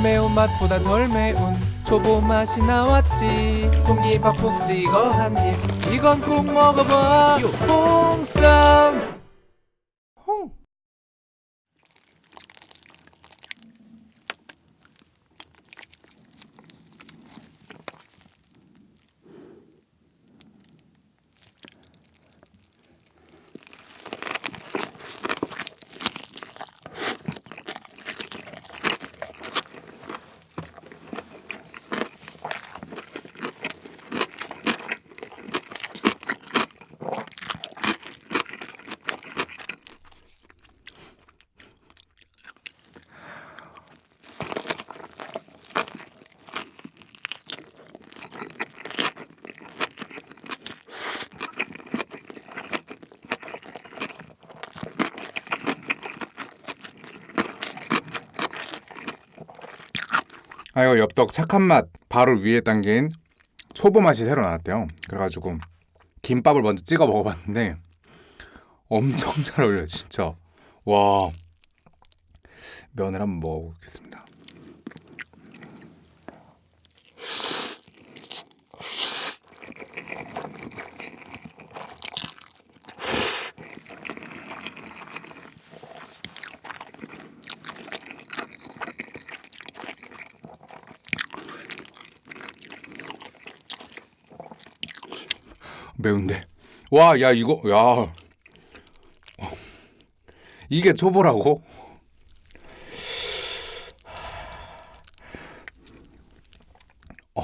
덜 매운 맛보다 덜 매운 초보 맛이 나왔지. 공기밥 푹 찍어 한입 이건 꼭 먹어봐. 홍쌈 아 이거 엽떡 착한 맛 바로 위에 담긴 초보 맛이 새로 나왔대요. 그래가지고 김밥을 먼저 찍어 먹어봤는데 엄청 잘 어울려요, 진짜. 와 면을 한번 먹어보겠습니다. 매운데. 와, 야 이거 야 어. 이게 초보라고? 어.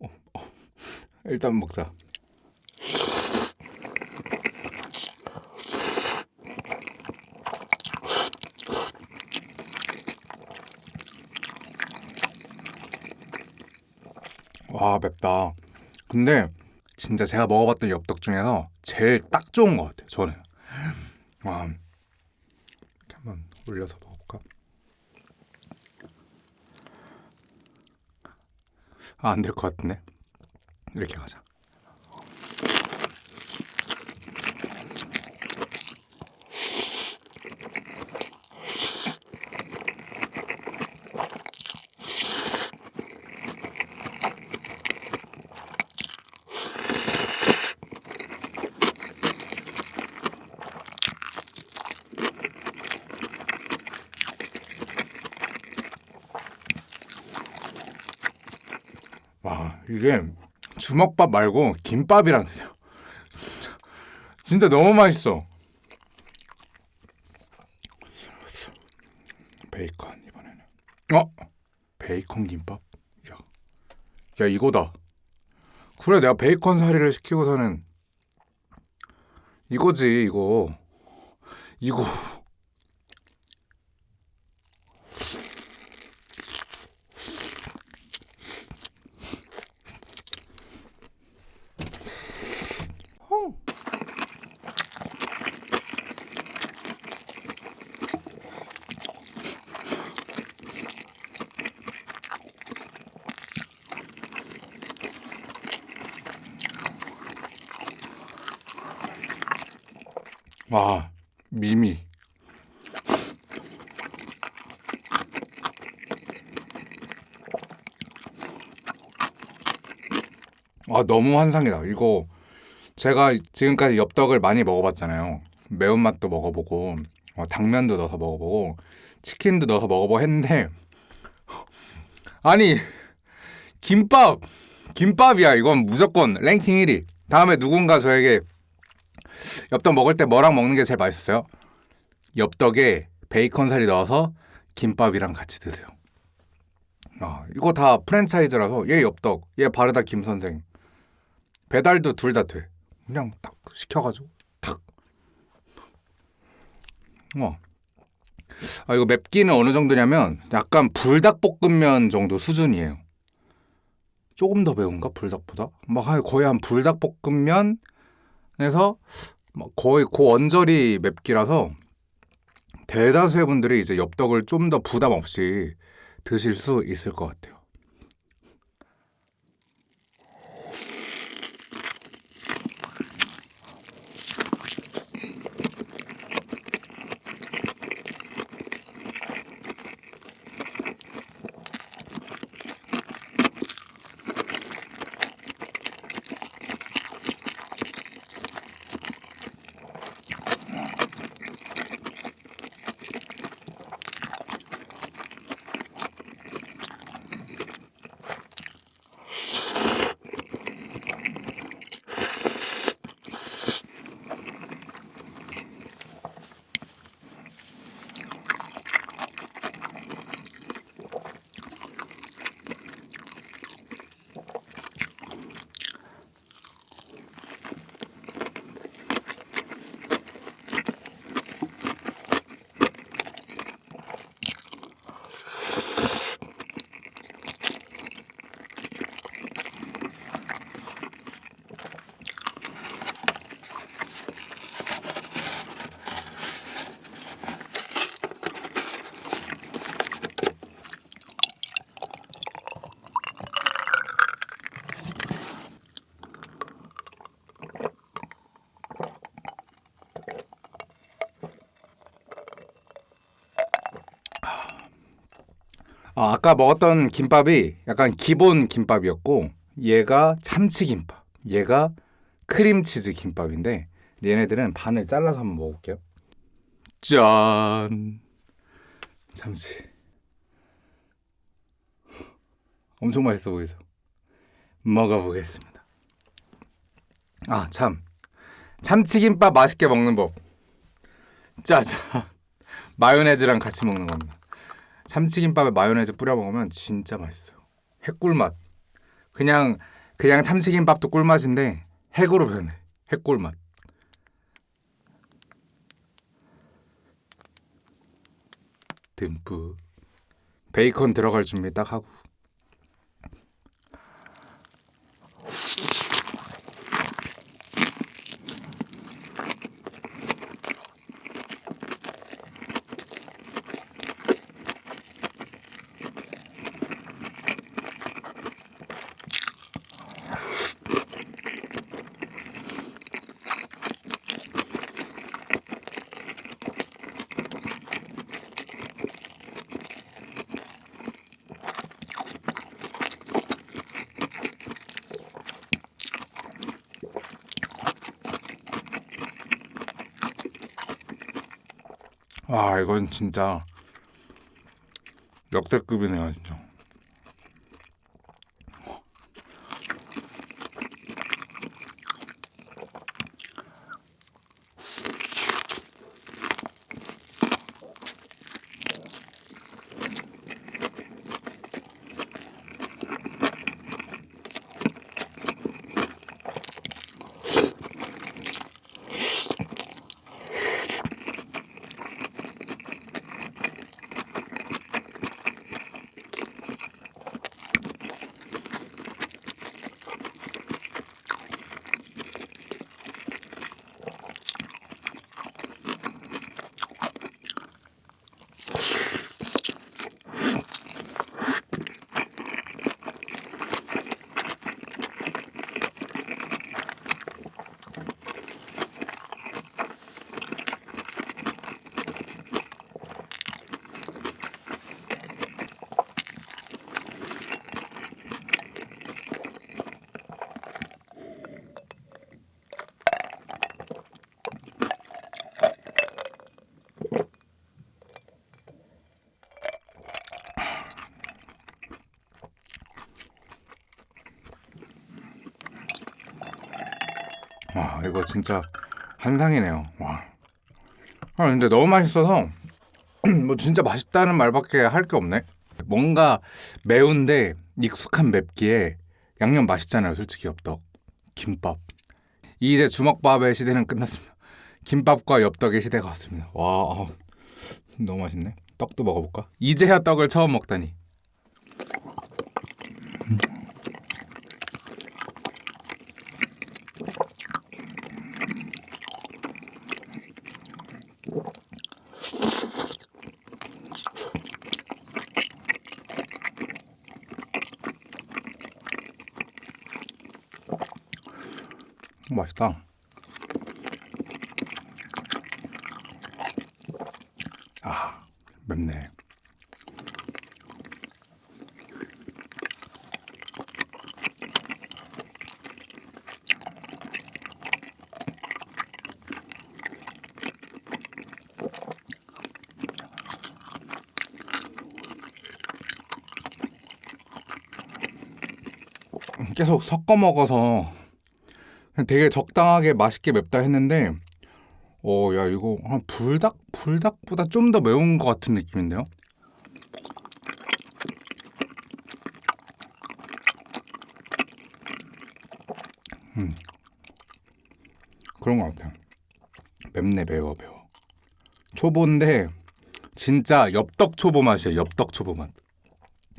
어, 어. 일단 먹자. 와 맵다. 근데 진짜 제가 먹어봤던 엽떡 중에서 제일 딱 좋은 것 같아요. 저는. 와, 이렇게 한번 올려서 먹어볼까? 아, 안 될 것 같은데. 이렇게 가자. 와, 이게 주먹밥 말고 김밥이랑 드세요. 진짜, 너무 맛있어. 베이컨 이번에는. 어? 베이컨 김밥? 야, 야 이거다. 그래 내가 베이컨 사리를 시키고서는 이거지 이거. 이거. 와, 미미. 아, 너무 환상이다. 이거 제가 지금까지 엽떡을 많이 먹어봤잖아요. 매운맛도 먹어보고, 어, 당면도 넣어서 먹어보고, 치킨도 넣어서 먹어보고 했는데, 아니, 김밥! 김밥이야. 이건 무조건 랭킹 1위. 다음에 누군가 저에게 엽떡 먹을 때 뭐랑 먹는 게 제일 맛있어요? 엽떡에 베이컨 살이 넣어서 김밥이랑 같이 드세요. 아, 이거 다 프랜차이즈라서 얘 엽떡, 얘 바르다 김 선생. 배달도 둘 다 돼. 그냥 딱 시켜가지고 탁. 와. 아 이거 맵기는 어느 정도냐면 약간 불닭볶음면 정도 수준이에요. 조금 더 매운가 불닭보다? 막 한- 거의 한 불닭볶음면 에서 막 거의 그 언저리 맵기라서 대다수의 분들이 이제 엽떡을 좀 더 부담 없이 드실 수 있을 것 같아요. 아, 아까 먹었던 김밥이 약간 기본 김밥이었고 얘가 참치 김밥, 얘가 크림치즈 김밥인데 얘네들은 반을 잘라서 한번 먹어볼게요. 짠, 참치. 엄청 맛있어 보이죠? 먹어보겠습니다. 아, 참. 참치김밥 맛있게 먹는 법. 짜잔. 마요네즈랑 같이 먹는 겁니다. 참치김밥에 마요네즈 뿌려 먹으면 진짜 맛있어요. 핵꿀맛. 그냥 그냥 참치김밥도 꿀맛인데 핵으로 변해. 핵꿀맛. 듬뿍. 베이컨 들어갈 준비 딱 하고. 아 이건 진짜 역대급이네요 진짜. 와 이거 진짜 한상이네요. 와. 아 근데 너무 맛있어서 뭐 진짜 맛있다는 말밖에 할 게 없네. 뭔가 매운데 익숙한 맵기에 양념 맛있잖아요. 솔직히 엽떡, 김밥. 이제 주먹밥의 시대는 끝났습니다. 김밥과 엽떡의 시대가 왔습니다. 와 어, 너무 맛있네. 떡도 먹어볼까? 이제야 떡을 처음 먹다니. 맛있다. 아, 맵네. 계속 섞어 먹어서 되게 적당하게 맛있게 맵다 했는데 어 야 이거 한 불닭 불닭보다 좀 더 매운 것 같은 느낌인데요? 음 그런 것 같아요. 맵네 매워 매워. 초보인데 진짜 엽떡 초보 맛이에요. 엽떡 초보 맛.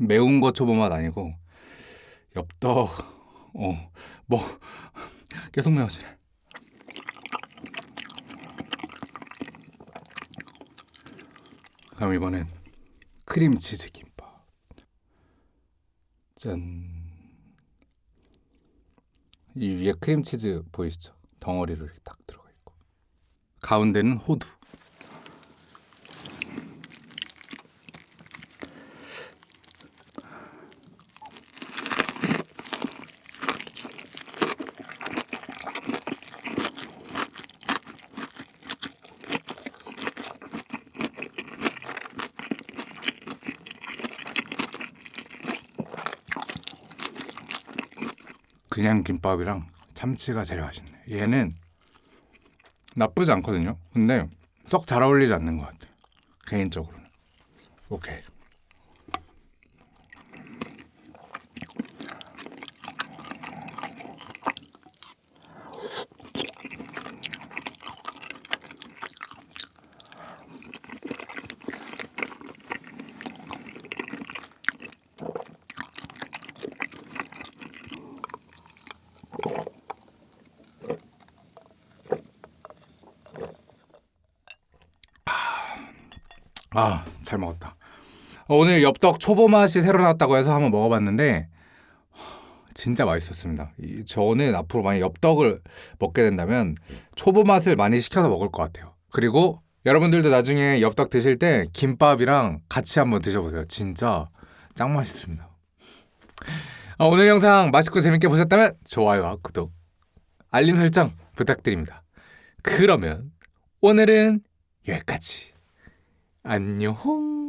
매운 거 초보 맛 아니고 엽떡 어 뭐 계속 매워지네. 그럼 이번엔 크림치즈 김밥. 짠. 이 위에 크림치즈 보이시죠? 이렇게 딱 들어가 있고. 가운데는 호두. 그냥 김밥이랑 참치가 제일 맛있네. 얘는 나쁘지 않거든요. 근데 썩 잘 어울리지 않는 것 같아요. 개인적으로는. 오케이. 아, 잘 먹었다. 어, 오늘 엽떡 초보 맛이 새로 나왔다고 해서 한번 먹어봤는데 진짜 맛있었습니다. 이- 저는 앞으로 만약 엽떡을 먹게 된다면 초보 맛을 많이 시켜서 먹을 것 같아요. 그리고 여러분들도 나중에 엽떡 드실 때 김밥이랑 같이 한번 드셔보세요. 진짜 짱 맛있습니다. 어, 오늘 영상 맛있고 재밌게 보셨다면 좋아요와 구독, 알림 설정 부탁드립니다. 그러면 오늘은 여기까지. 안녕.